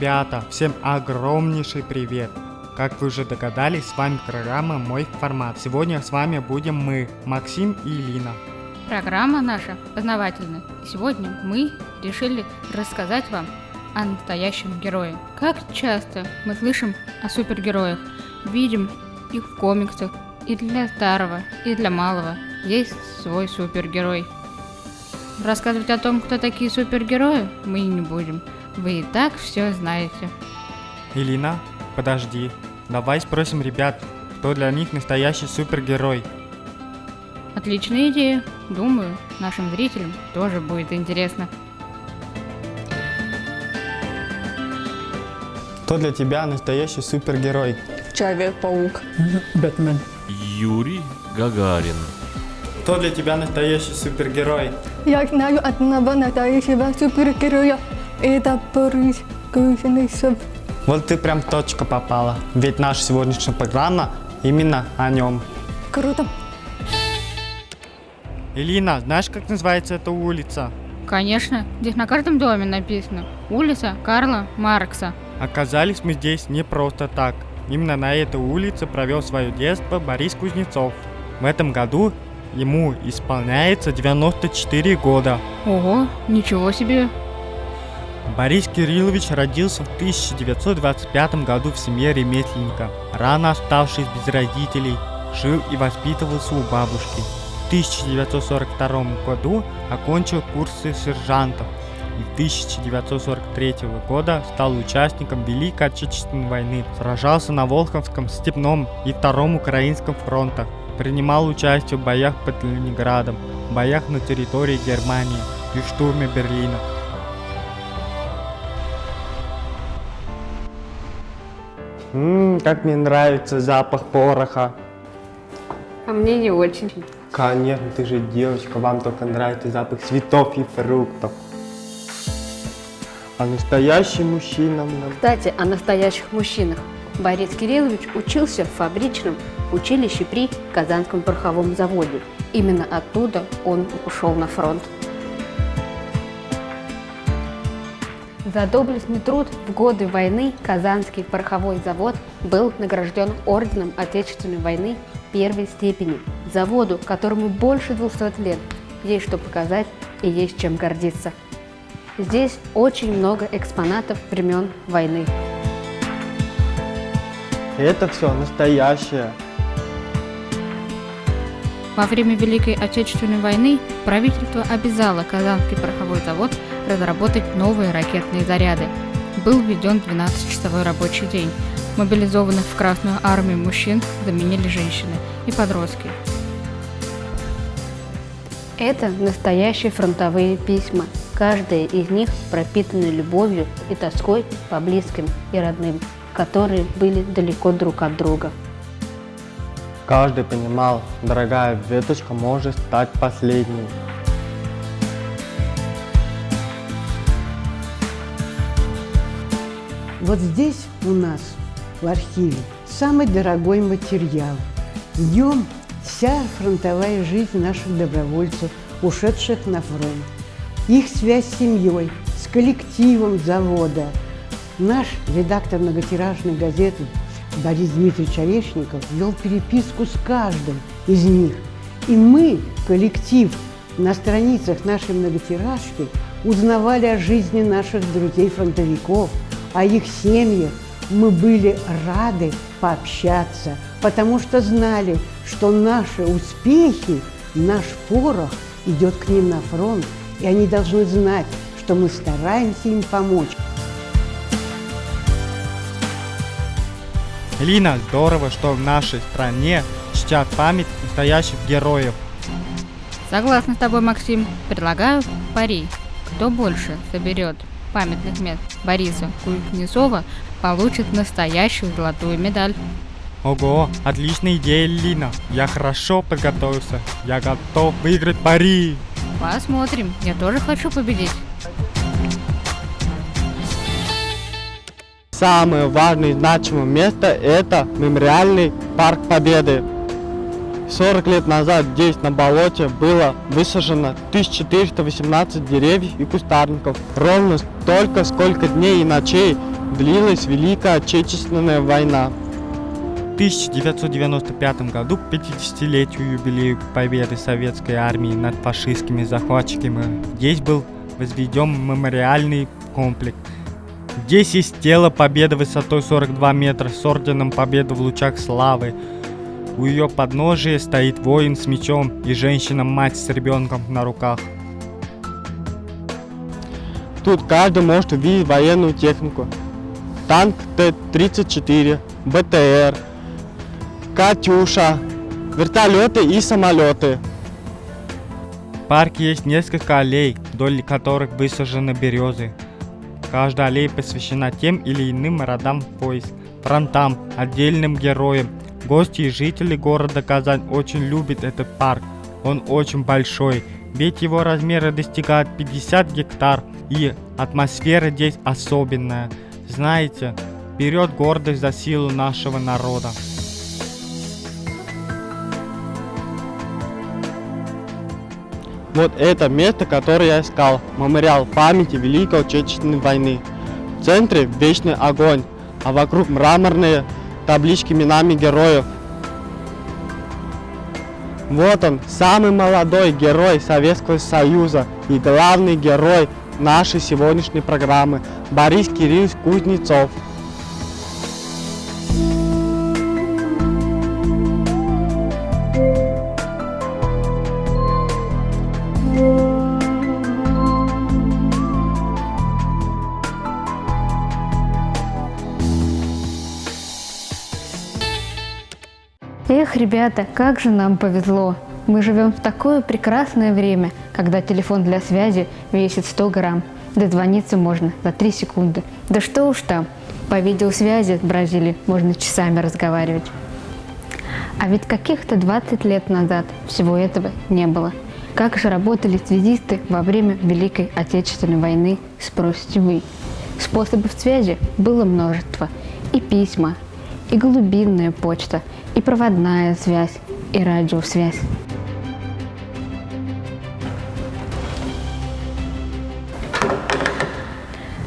Ребята, всем огромнейший привет! Как вы уже догадались, с вами программа «Мой формат». Сегодня с вами будем мы, Максим и Лина. Программа наша познавательная. Сегодня мы решили рассказать вам о настоящем герое. Как часто мы слышим о супергероях, видим их в комиксах, и для старого, и для малого есть свой супергерой. Рассказывать о том, кто такие супергерои, мы не будем. Вы и так все знаете. Илина, подожди. Давай спросим ребят, кто для них настоящий супергерой. Отличная идея. Думаю, нашим зрителям тоже будет интересно. Кто для тебя настоящий супергерой? Человек-паук. Бэтмен. Юрий Гагарин. Кто для тебя настоящий супергерой? Я знаю одного настоящего супергероя. Это Борис Кузенцов. Вот ты прям точка попала. Ведь наша сегодняшняя программа именно о нем. Круто. Илина, знаешь, как называется эта улица? Конечно, здесь на каждом доме написано «Улица Карла Маркса». Оказались мы здесь не просто так. Именно на этой улице провел свое детство Борис Кузнецов. В этом году ему исполняется 94 года. Ого, ничего себе. Борис Кириллович родился в 1925 году в семье ремесленника. Рано оставшись без родителей, жил и воспитывался у бабушки. В 1942 году окончил курсы сержантов и 1943 года стал участником Великой Отечественной войны. Сражался на Волховском, Степном и Втором Украинском фронтах. Принимал участие в боях под Ленинградом, боях на территории Германии и штурме Берлина. Ммм, как мне нравится запах пороха. А мне не очень. Конечно, ты же девочка, вам только нравится запах цветов и фруктов. А настоящий мужчина нам... Кстати, о настоящих мужчинах. Борис Кириллович учился в фабричном училище при Казанском пороховом заводе. Именно оттуда он ушел на фронт. За доблестный труд в годы войны Казанский пороховой завод был награжден орденом Отечественной войны первой степени. Заводу, которому больше 200 лет, есть что показать и есть чем гордиться. Здесь очень много экспонатов времен войны. Это все настоящее. Во время Великой Отечественной войны правительство обязало Казанский пороховой завод разработать новые ракетные заряды. Был введен 12-часовой рабочий день. Мобилизованных в Красную армию мужчин заменили женщины и подростки. Это настоящие фронтовые письма. Каждая из них пропитана любовью и тоской по близким и родным, которые были далеко друг от друга. Каждый понимал, дорогая веточка может стать последней. Вот здесь у нас, в архиве, самый дорогой материал. В нем вся фронтовая жизнь наших добровольцев, ушедших на фронт. Их связь с семьей, с коллективом завода. Наш редактор многотиражной газеты Борис Дмитриевич Орешников вел переписку с каждым из них. И мы, коллектив, на страницах нашей многотиражки узнавали о жизни наших друзей-фронтовиков, о их семьях. Мы были рады пообщаться, потому что знали, что наши успехи, наш порох идет к ним на фронт, и они должны знать, что мы стараемся им помочь. Лина, здорово, что в нашей стране чтят память настоящих героев. Согласна с тобой, Максим. Предлагаю пари. Кто больше соберет памятных мест Бориса Кузнецова, получит настоящую золотую медаль. Ого, отличная идея, Лина. Я хорошо подготовился. Я готов выиграть пари. Посмотрим. Я тоже хочу победить. Самое важное и значимое место – это мемориальный парк Победы. 40 лет назад здесь, на болоте, было высажено 1418 деревьев и кустарников. Ровно столько, сколько дней и ночей длилась Великая Отечественная война. В 1995 году, к 50-летию юбилею победы советской армии над фашистскими захватчиками, здесь был возведен мемориальный комплекс. Здесь есть тело Победы высотой 42 метра с орденом Победы в лучах славы. У ее подножия стоит воин с мечом и женщина-мать с ребенком на руках. Тут каждый может увидеть военную технику. Танк Т-34, БТР, Катюша, вертолеты и самолеты. В парке есть несколько аллей, вдоль которых высажены березы. Каждая аллея посвящена тем или иным родам войск, фронтам, отдельным героям. Гости и жители города Казань очень любят этот парк. Он очень большой, ведь его размеры достигают 50 гектар, и атмосфера здесь особенная. Знаете, вперед гордость за силу нашего народа. Вот это место, которое я искал. Мемориал памяти Великой Отечественной войны. В центре вечный огонь, а вокруг мраморные таблички именами героев. Вот он, самый молодой герой Советского Союза и главный герой нашей сегодняшней программы Борис Кириллович Кузнецов. Ребята, как же нам повезло. Мы живем в такое прекрасное время, когда телефон для связи весит 100 грамм. Дозвониться можно за 3 секунды. Да что уж там, по видеосвязи с Бразилией можно часами разговаривать. А ведь каких-то 20 лет назад всего этого не было. Как же работали связисты во время Великой Отечественной войны, спросите вы. Способов связи было множество. И письма, и глубинная почта, и проводная связь, и радиосвязь.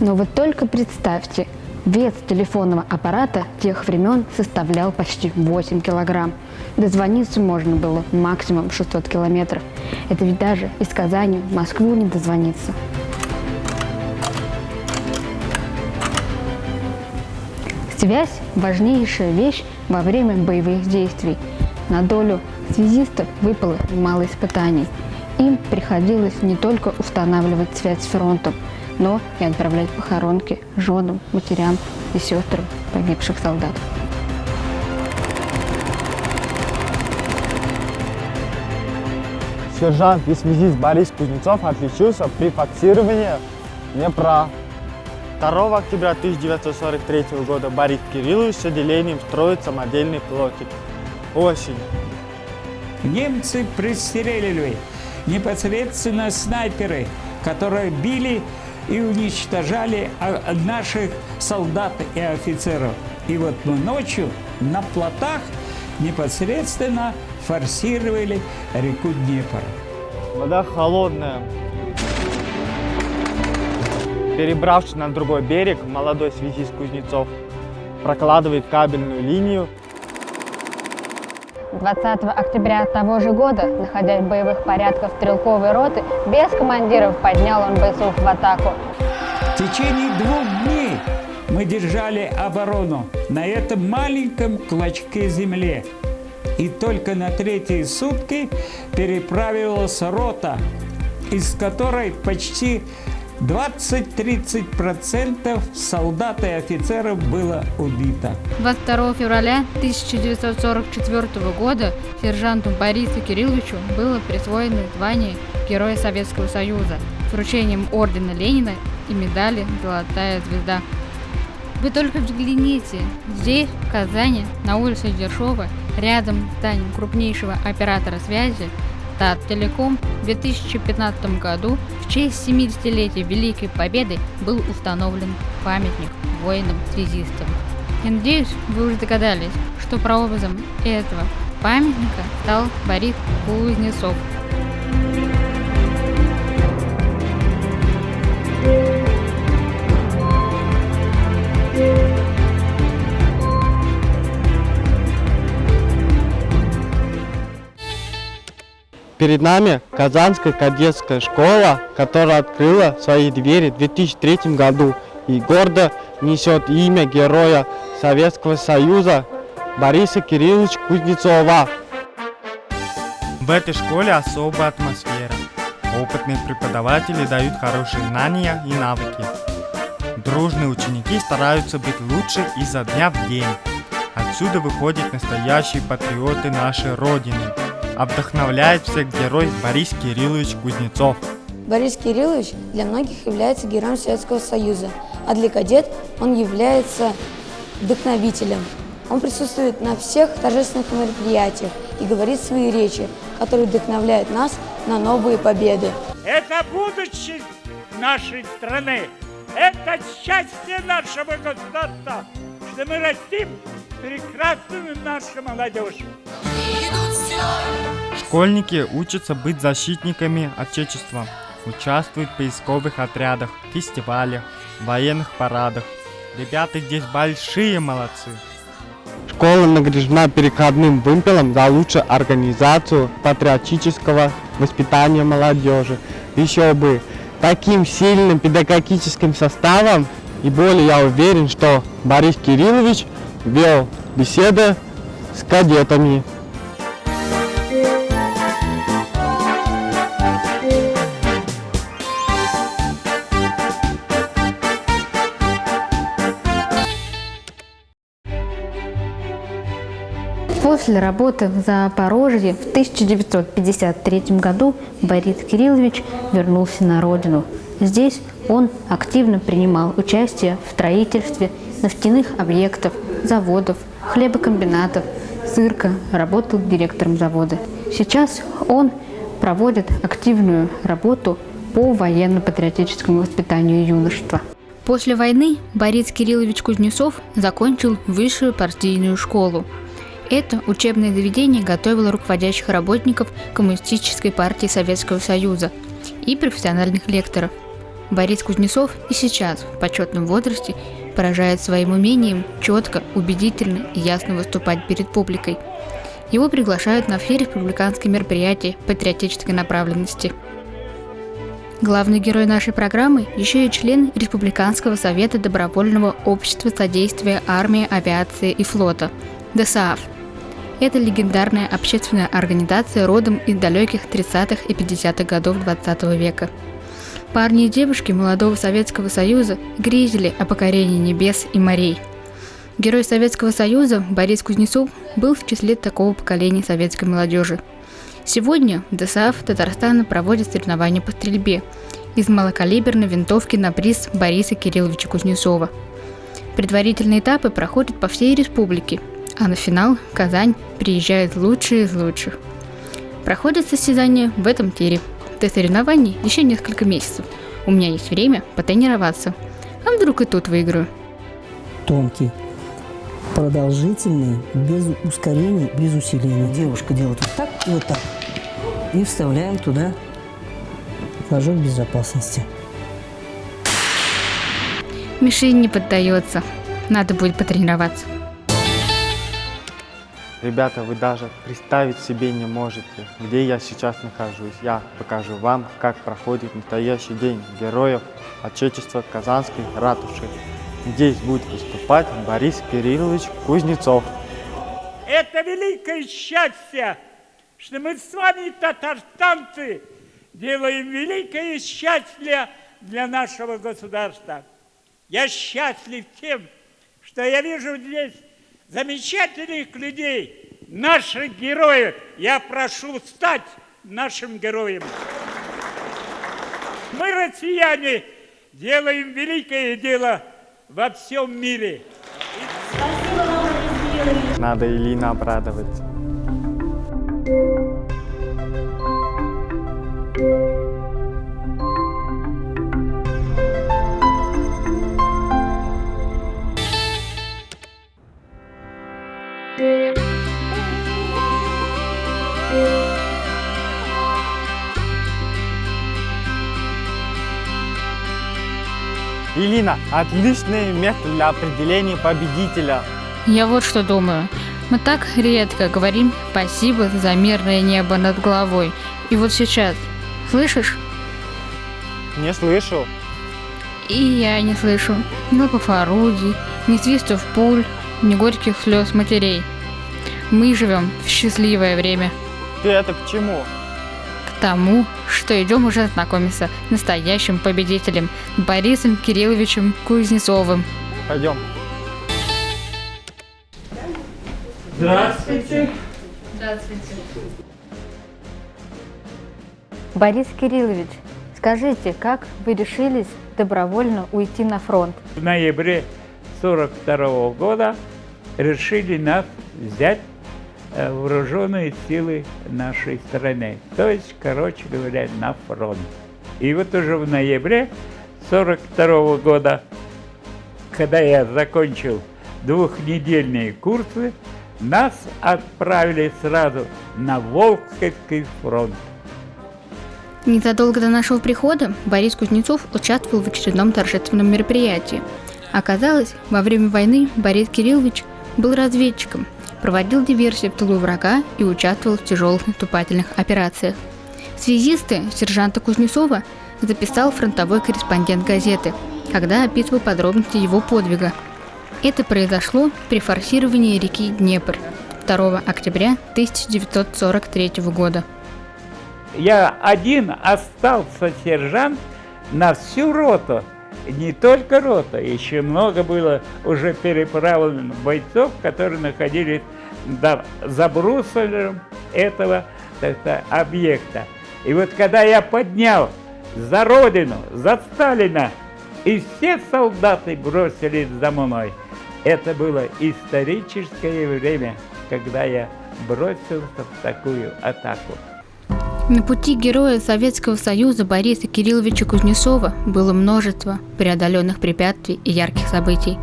Но вот только представьте, вес телефонного аппарата тех времен составлял почти 8 килограмм. Дозвониться можно было максимум 600 километров. Это ведь даже из Казани в Москву не дозвониться. Связь – важнейшая вещь во время боевых действий. На долю связистов выпало немало испытаний. Им приходилось не только устанавливать связь с фронтом, но и отправлять похоронки женам, матерям и сестрам погибших солдат. Сержант и связист Борис Кузнецов отличился при факсировании Днепра. 2 октября 1943 года Борис Кириллович с отделением строит самодельный плотик. Осень. Немцы пристрелили непосредственно снайперы, которые били и уничтожали а, наших солдат и офицеров. И вот мы ночью на плотах непосредственно форсировали реку Днепр. Вода холодная. Перебравшись на другой берег, молодой связист Кузнецов прокладывает кабельную линию 20 октября того же года, находясь в боевых порядках стрелковой роты, без командиров поднял он бойцов в атаку. В течение двух дней мы держали оборону на этом маленьком клочке земли. И только на третьи сутки переправилась рота, из которой почти 20-30% солдат и офицеров было убито. 22 февраля 1944 года сержанту Борису Кирилловичу было присвоено звание Героя Советского Союза с вручением ордена Ленина и медали «Золотая звезда». Вы только взгляните, здесь, в Казани, на улице Дершова, рядом с зданием крупнейшего оператора связи, Таттелеком в 2015 году в честь 70-летия Великой Победы был установлен памятник воинам-связистам. Я надеюсь, вы уже догадались, что прообразом этого памятника стал Борис Кузнецов. Перед нами Казанская кадетская школа, которая открыла свои двери в 2003 году и гордо несет имя героя Советского Союза Бориса Кирилловича Кузнецова. В этой школе особая атмосфера. Опытные преподаватели дают хорошие знания и навыки. Дружные ученики стараются быть лучше изо дня в день. Отсюда выходят настоящие патриоты нашей Родины. А вдохновляет всех герой Борис Кириллович Кузнецов. Борис Кириллович для многих является героем Советского Союза, а для кадет он является вдохновителем. Он присутствует на всех торжественных мероприятиях и говорит свои речи, которые вдохновляют нас на новые победы. Это будущее нашей страны. Это счастье нашего государства, что мы растим прекрасную нашу молодежь. Школьники учатся быть защитниками Отечества, участвуют в поисковых отрядах, фестивалях, военных парадах. Ребята здесь большие молодцы. Школа награждена переходным вымпелом за лучшую организацию патриотического воспитания молодежи. Еще бы, таким сильным педагогическим составом и более я уверен, что Борис Кириллович вел беседы с кадетами. После работы в Запорожье в 1953 году Борис Кириллович вернулся на родину. Здесь он активно принимал участие в строительстве нефтяных объектов, заводов, хлебокомбинатов, цирка, работал директором завода. Сейчас он проводит активную работу по военно-патриотическому воспитанию юношества. После войны Борис Кириллович Кузнецов закончил высшую партийную школу. Это учебное заведение готовило руководящих работников Коммунистической партии Советского Союза и профессиональных лекторов. Борис Кузнецов и сейчас в почетном возрасте поражает своим умением четко, убедительно и ясно выступать перед публикой. Его приглашают на все республиканские мероприятия патриотической направленности. Главный герой нашей программы еще и член Республиканского совета добровольного общества содействия армии, авиации и флота – ДСААФ. Это легендарная общественная организация родом из далеких 30-х и 50-х годов 20 века. Парни и девушки молодого Советского Союза грезили о покорении небес и морей. Герой Советского Союза Борис Кузнецов был в числе такого поколения советской молодежи. Сегодня ДСАФ Татарстана проводят соревнования по стрельбе из малокалиберной винтовки на приз Бориса Кирилловича Кузнецова. Предварительные этапы проходят по всей республике, а на финал в Казань приезжают лучшие из лучших. Проходят состязания в этом тире. До соревнований еще несколько месяцев. У меня есть время потренироваться. А вдруг и тут выиграю? Тонкий, продолжительный, без ускорения, без усиления. Девушка делает вот так и вот так. И вставляем туда флажок безопасности. Мишень не поддается. Надо будет потренироваться. Ребята, вы даже представить себе не можете, где я сейчас нахожусь. Я покажу вам, как проходит настоящий день героев Отечества Казанской ратуши. Здесь будет выступать Борис Кириллович Кузнецов. Это великое счастье, что мы с вами, татарстанцы, делаем великое счастье для нашего государства. Я счастлив тем, что я вижу здесь замечательных людей, наших героев. Я прошу стать нашим героем. Мы, россияне, делаем великое дело во всем мире. Надо Илина обрадовать. Илина, отличный метод для определения победителя. Я вот что думаю. Мы так редко говорим спасибо за мирное небо над головой. И вот сейчас, слышишь? Не слышу. И я не слышу ни лопов орудий, ни свистов пуль, ни горьких слез матерей. Мы живем в счастливое время. Ты это к чему? Тому, что идем уже знакомиться с настоящим победителем Борисом Кирилловичем Кузнецовым. Пойдем. Здравствуйте. Борис Кириллович, скажите, как вы решились добровольно уйти на фронт? В ноябре 42 года решили нас взять вооруженные силы нашей страны. То есть, короче говоря, на фронт. И вот уже в ноябре 42 года, когда я закончил двухнедельные курсы, нас отправили сразу на Волховский фронт. Незадолго до нашего прихода Борис Кузнецов участвовал в очередном торжественном мероприятии. Оказалось, во время войны Борис Кириллович был разведчиком, проводил диверсии в тылу врага и участвовал в тяжелых наступательных операциях. Связисты сержанта Кузнецова записал фронтовой корреспондент газеты, когда описывал подробности его подвига. Это произошло при форсировании реки Днепр 2 октября 1943 года. Я один остался сержант на всю роту. Не только рота, еще много было уже переправленных бойцов, которые находились да, за брусолем этого так объекта. И вот когда я поднял за Родину, за Сталина, и все солдаты бросились за мной, это было историческое время, когда я бросился в такую атаку. На пути героя Советского Союза Бориса Кирилловича Кузнецова было множество преодоленных препятствий и ярких событий.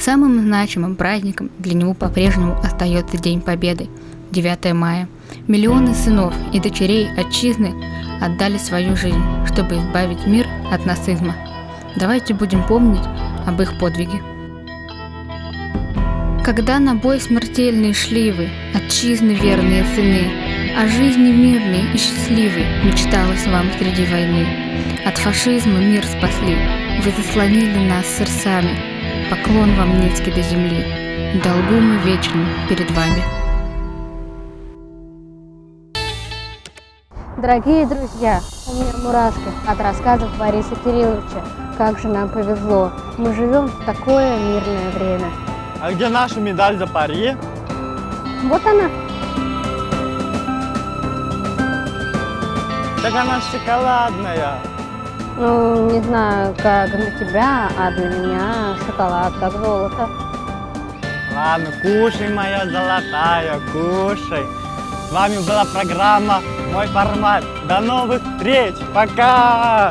Самым значимым праздником для него по-прежнему остается День Победы – 9 мая. Миллионы сынов и дочерей отчизны отдали свою жизнь, чтобы избавить мир от нацизма. Давайте будем помнить об их подвиге. Когда на бой смертельный шли вы, отчизны верные сыны, о жизни мирной и счастливой мечталось вам среди войны. От фашизма мир спасли, вы заслонили нас сердцами. Поклон вам низкий до земли, долгу мы вечным перед вами. Дорогие друзья, у меня мурашки от рассказов Бориса Кирилловича. Как же нам повезло. Мы живем в такое мирное время. А где наша медаль за пари? Вот она. Так она шоколадная. Ну, не знаю, как для тебя, а для меня шоколад как золото. Ладно, кушай, моя золотая, кушай. С вами была программа «Мой формат». До новых встреч. Пока!